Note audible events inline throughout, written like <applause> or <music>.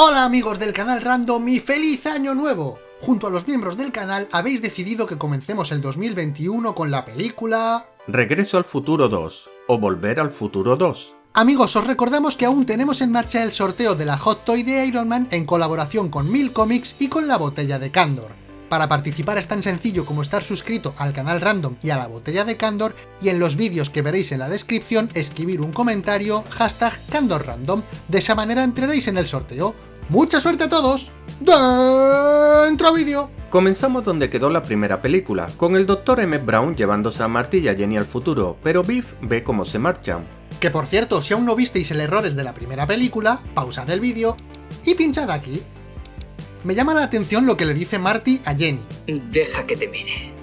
Hola amigos del canal Random y feliz año nuevo. Junto a los miembros del canal habéis decidido que comencemos el 2021 con la película... Regreso al futuro 2 o Volver al futuro 2. Amigos, os recordamos que aún tenemos en marcha el sorteo de la Hot Toy de Iron Man en colaboración con Mil Comics y con la botella de Candor. Para participar es tan sencillo como estar suscrito al canal Random y a la botella de Candor y en los vídeos que veréis en la descripción escribir un comentario hashtag CandorRandom. De esa manera entraréis en el sorteo. ¡Mucha suerte a todos! ¡Dentro vídeo! Comenzamos donde quedó la primera película, con el Dr. M. Brown llevándose a Marty y a Jenny al futuro, pero Biff ve cómo se marchan. Que por cierto, si aún no visteis el errores de la primera película, pausad el vídeo y pinchad aquí. Me llama la atención lo que le dice Marty a Jenny. Deja que te mire.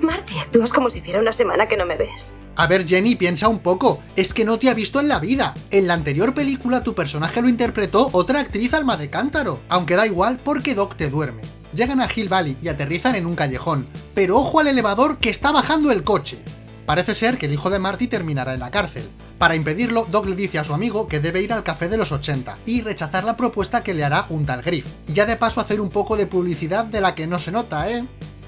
Marty, actúas como si hiciera una semana que no me ves. A ver Jenny, piensa un poco, es que no te ha visto en la vida. En la anterior película tu personaje lo interpretó otra actriz alma de cántaro, aunque da igual porque Doc te duerme. Llegan a Hill Valley y aterrizan en un callejón, pero ojo al elevador que está bajando el coche. Parece ser que el hijo de Marty terminará en la cárcel. Para impedirlo, Doc le dice a su amigo que debe ir al café de los 80 y rechazar la propuesta que le hará un tal Griff. Y ya de paso hacer un poco de publicidad de la que no se nota, ¿eh?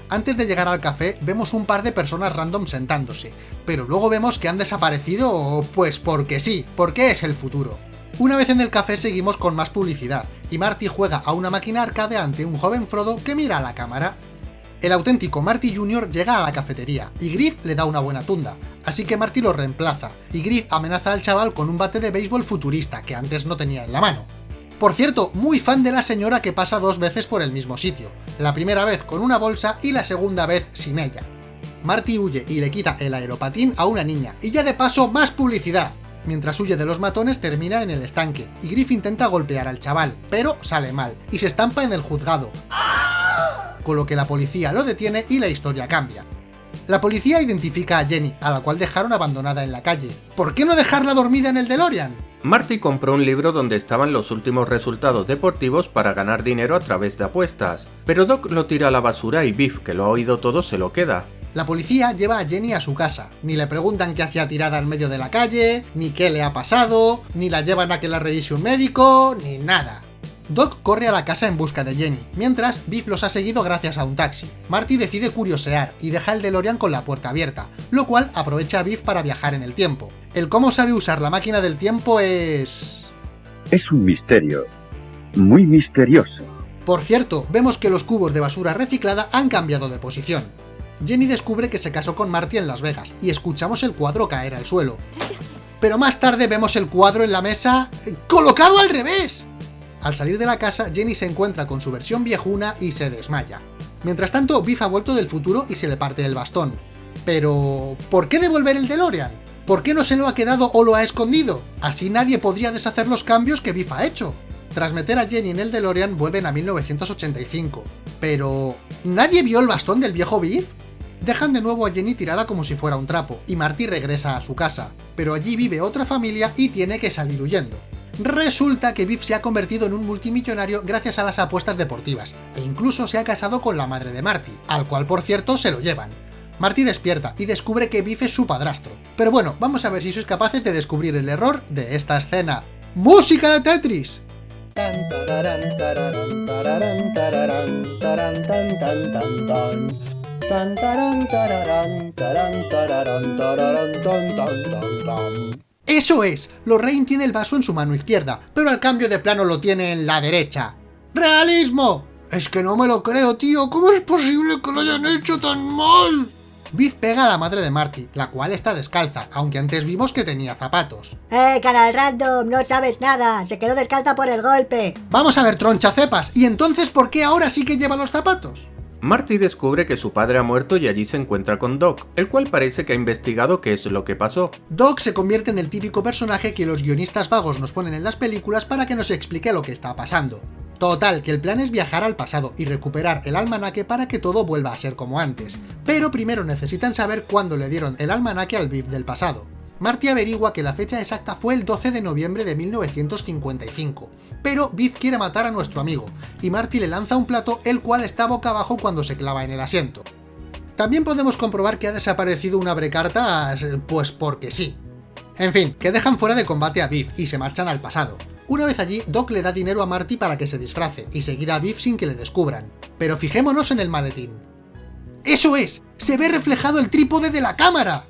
Antes de llegar al café, vemos un par de personas random sentándose, pero luego vemos que han desaparecido, pues porque sí, porque es el futuro. Una vez en el café seguimos con más publicidad, y Marty juega a una máquina arcade ante un joven Frodo que mira a la cámara. El auténtico Marty Jr. llega a la cafetería, y Griff le da una buena tunda, así que Marty lo reemplaza, y Griff amenaza al chaval con un bate de béisbol futurista que antes no tenía en la mano. Por cierto, muy fan de la señora que pasa dos veces por el mismo sitio, la primera vez con una bolsa y la segunda vez sin ella. Marty huye y le quita el aeropatín a una niña, y ya de paso más publicidad. Mientras huye de los matones termina en el estanque, y Griff intenta golpear al chaval, pero sale mal, y se estampa en el juzgado con lo que la policía lo detiene y la historia cambia. La policía identifica a Jenny, a la cual dejaron abandonada en la calle. ¿Por qué no dejarla dormida en el DeLorean? Marty compró un libro donde estaban los últimos resultados deportivos para ganar dinero a través de apuestas, pero Doc lo tira a la basura y Biff, que lo ha oído todo, se lo queda. La policía lleva a Jenny a su casa, ni le preguntan qué hacía tirada en medio de la calle, ni qué le ha pasado, ni la llevan a que la revise un médico, ni nada. Doc corre a la casa en busca de Jenny, mientras Biff los ha seguido gracias a un taxi. Marty decide curiosear y deja el DeLorean con la puerta abierta, lo cual aprovecha a Biff para viajar en el tiempo. El cómo sabe usar la máquina del tiempo es... Es un misterio. Muy misterioso. Por cierto, vemos que los cubos de basura reciclada han cambiado de posición. Jenny descubre que se casó con Marty en Las Vegas, y escuchamos el cuadro caer al suelo. Pero más tarde vemos el cuadro en la mesa... ¡colocado al revés! Al salir de la casa, Jenny se encuentra con su versión viejuna y se desmaya. Mientras tanto, Biff ha vuelto del futuro y se le parte el bastón. Pero... ¿por qué devolver el DeLorean? ¿Por qué no se lo ha quedado o lo ha escondido? Así nadie podría deshacer los cambios que Biff ha hecho. Tras meter a Jenny en el DeLorean vuelven a 1985. Pero... ¿nadie vio el bastón del viejo Biff? Dejan de nuevo a Jenny tirada como si fuera un trapo, y Marty regresa a su casa, pero allí vive otra familia y tiene que salir huyendo. Resulta que Biff se ha convertido en un multimillonario gracias a las apuestas deportivas, e incluso se ha casado con la madre de Marty, al cual por cierto se lo llevan. Marty despierta y descubre que Biff es su padrastro. Pero bueno, vamos a ver si sois capaces de descubrir el error de esta escena. ¡Música de Tetris! ¡Eso es! Lorraine tiene el vaso en su mano izquierda, pero al cambio de plano lo tiene en la derecha. ¡Realismo! Es que no me lo creo, tío. ¿Cómo es posible que lo hayan hecho tan mal? Biff pega a la madre de Marty, la cual está descalza, aunque antes vimos que tenía zapatos. ¡Eh, canal random! No sabes nada. Se quedó descalza por el golpe. Vamos a ver, troncha cepas. ¿Y entonces por qué ahora sí que lleva los zapatos? Marty descubre que su padre ha muerto y allí se encuentra con Doc, el cual parece que ha investigado qué es lo que pasó. Doc se convierte en el típico personaje que los guionistas vagos nos ponen en las películas para que nos explique lo que está pasando. Total, que el plan es viajar al pasado y recuperar el almanaque para que todo vuelva a ser como antes. Pero primero necesitan saber cuándo le dieron el almanaque al Biff del pasado. Marty averigua que la fecha exacta fue el 12 de noviembre de 1955, pero Biff quiere matar a nuestro amigo, y Marty le lanza un plato el cual está boca abajo cuando se clava en el asiento. También podemos comprobar que ha desaparecido una brecarta, pues porque sí. En fin, que dejan fuera de combate a Biff y se marchan al pasado. Una vez allí, Doc le da dinero a Marty para que se disfrace y seguir a Biff sin que le descubran. Pero fijémonos en el maletín. ¡Eso es! ¡Se ve reflejado el trípode de la cámara!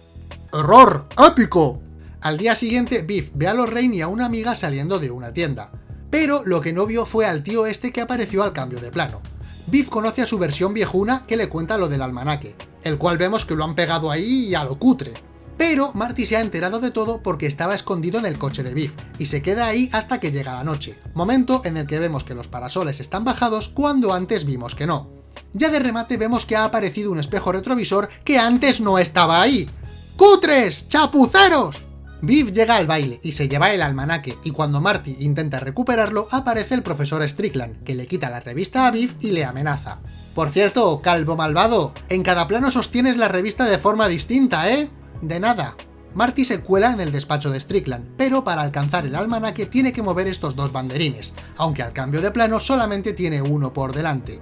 ¡Error! ¡Épico! Al día siguiente, Biff ve a Lorraine y a una amiga saliendo de una tienda. Pero lo que no vio fue al tío este que apareció al cambio de plano. Biff conoce a su versión viejuna que le cuenta lo del almanaque, el cual vemos que lo han pegado ahí a lo cutre. Pero Marty se ha enterado de todo porque estaba escondido en el coche de Biff, y se queda ahí hasta que llega la noche, momento en el que vemos que los parasoles están bajados cuando antes vimos que no. Ya de remate vemos que ha aparecido un espejo retrovisor que antes no estaba ahí. ¡Cutres! ¡Chapuceros! Biff llega al baile y se lleva el almanaque, y cuando Marty intenta recuperarlo, aparece el profesor Strickland, que le quita la revista a Biff y le amenaza. Por cierto, calvo malvado, en cada plano sostienes la revista de forma distinta, ¿eh? De nada. Marty se cuela en el despacho de Strickland, pero para alcanzar el almanaque tiene que mover estos dos banderines, aunque al cambio de plano solamente tiene uno por delante.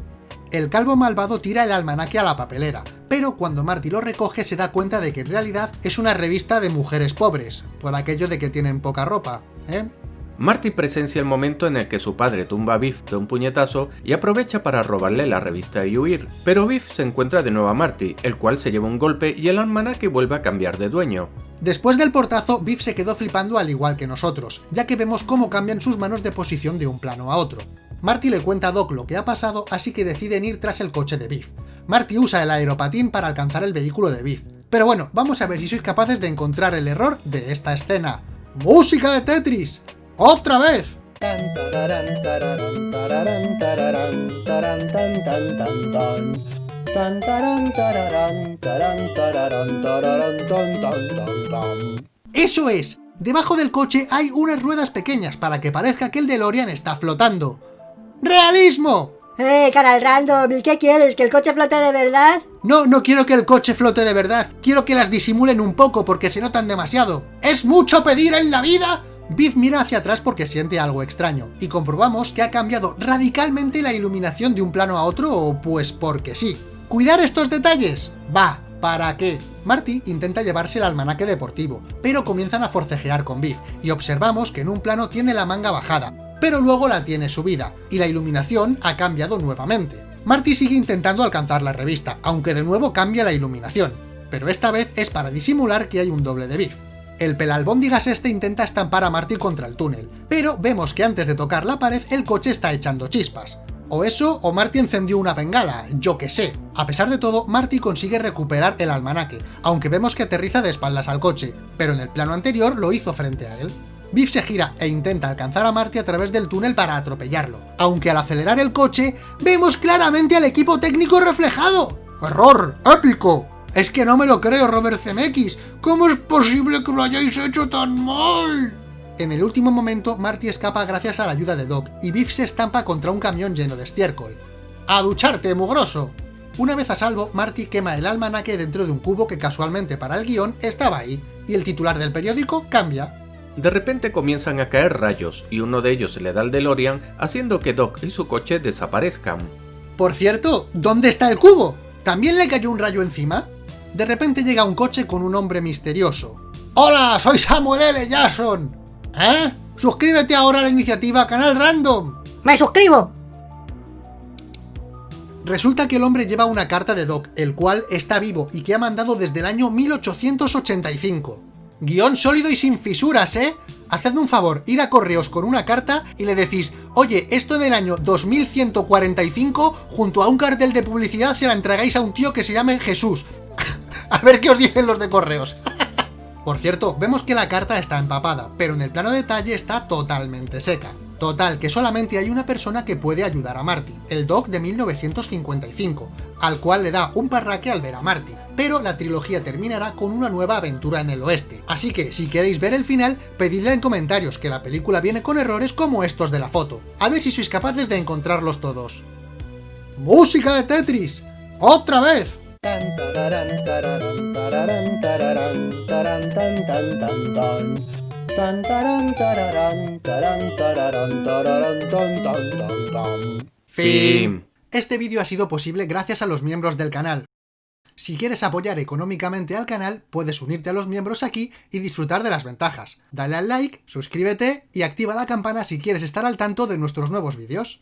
El calvo malvado tira el almanaque a la papelera, pero cuando Marty lo recoge se da cuenta de que en realidad es una revista de mujeres pobres, por aquello de que tienen poca ropa, ¿eh? Marty presencia el momento en el que su padre tumba a Biff de un puñetazo y aprovecha para robarle la revista y huir, pero Biff se encuentra de nuevo a Marty, el cual se lleva un golpe y el almanaque vuelve a cambiar de dueño. Después del portazo, Biff se quedó flipando al igual que nosotros, ya que vemos cómo cambian sus manos de posición de un plano a otro. Marty le cuenta a Doc lo que ha pasado, así que deciden ir tras el coche de Biff. Marty usa el aeropatín para alcanzar el vehículo de Biff. Pero bueno, vamos a ver si sois capaces de encontrar el error de esta escena. ¡Música de Tetris! ¡Otra vez! ¡Eso es! Debajo del coche hay unas ruedas pequeñas para que parezca que el DeLorean está flotando. ¡Realismo! ¡Eh, canal random! ¿Y qué quieres? ¿Que el coche flote de verdad? No, no quiero que el coche flote de verdad. Quiero que las disimulen un poco porque se notan demasiado. ¿Es mucho pedir en la vida? Biff mira hacia atrás porque siente algo extraño, y comprobamos que ha cambiado radicalmente la iluminación de un plano a otro, pues porque sí. ¿Cuidar estos detalles? Va, ¿para qué? Marty intenta llevarse el almanaque deportivo, pero comienzan a forcejear con Biff, y observamos que en un plano tiene la manga bajada, pero luego la tiene subida, y la iluminación ha cambiado nuevamente. Marty sigue intentando alcanzar la revista, aunque de nuevo cambia la iluminación, pero esta vez es para disimular que hay un doble de Biff. El pelalbóndigas este intenta estampar a Marty contra el túnel, pero vemos que antes de tocar la pared el coche está echando chispas. O eso, o Marty encendió una bengala, yo que sé. A pesar de todo, Marty consigue recuperar el almanaque, aunque vemos que aterriza de espaldas al coche, pero en el plano anterior lo hizo frente a él. Biff se gira e intenta alcanzar a Marty a través del túnel para atropellarlo, aunque al acelerar el coche, vemos claramente al equipo técnico reflejado. ¡Error! ¡Épico! Es que no me lo creo, Robert Zemeckis. ¿Cómo es posible que lo hayáis hecho tan mal? En el último momento, Marty escapa gracias a la ayuda de Doc, y Biff se estampa contra un camión lleno de estiércol. ¡A ducharte, mugroso! Una vez a salvo, Marty quema el almanaque dentro de un cubo que casualmente para el guion estaba ahí, y el titular del periódico cambia. De repente comienzan a caer rayos, y uno de ellos le da al DeLorean, haciendo que Doc y su coche desaparezcan. Por cierto, ¿dónde está el cubo? ¿También le cayó un rayo encima? De repente llega un coche con un hombre misterioso. ¡Hola! ¡Soy Samuel L. Jackson! ¿Eh? ¡Suscríbete ahora a la iniciativa Canal Random! ¡Me suscribo! Resulta que el hombre lleva una carta de Doc, el cual está vivo y que ha mandado desde el año 1885. Guión sólido y sin fisuras, ¿eh? Hacedme un favor, ir a correos con una carta y le decís Oye, esto del año 2145, junto a un cartel de publicidad se la entregáis a un tío que se llame Jesús. <laughs> a ver qué os dicen los de correos. <laughs> Por cierto, vemos que la carta está empapada, pero en el plano detalle está totalmente seca. Total, que solamente hay una persona que puede ayudar a Marty, el Doc de 1955, al cual le da un parraque al ver a Marty, pero la trilogía terminará con una nueva aventura en el oeste. Así que, si queréis ver el final, pedidle en comentarios que la película viene con errores como estos de la foto. A ver si sois capaces de encontrarlos todos. ¡Música de Tetris! ¡Otra vez! Fin. Este vídeo ha sido posible gracias a los miembros del canal. Si quieres apoyar económicamente al canal, puedes unirte a los miembros aquí y disfrutar de las ventajas. Dale al like, suscríbete y activa la campana si quieres estar al tanto de nuestros nuevos vídeos.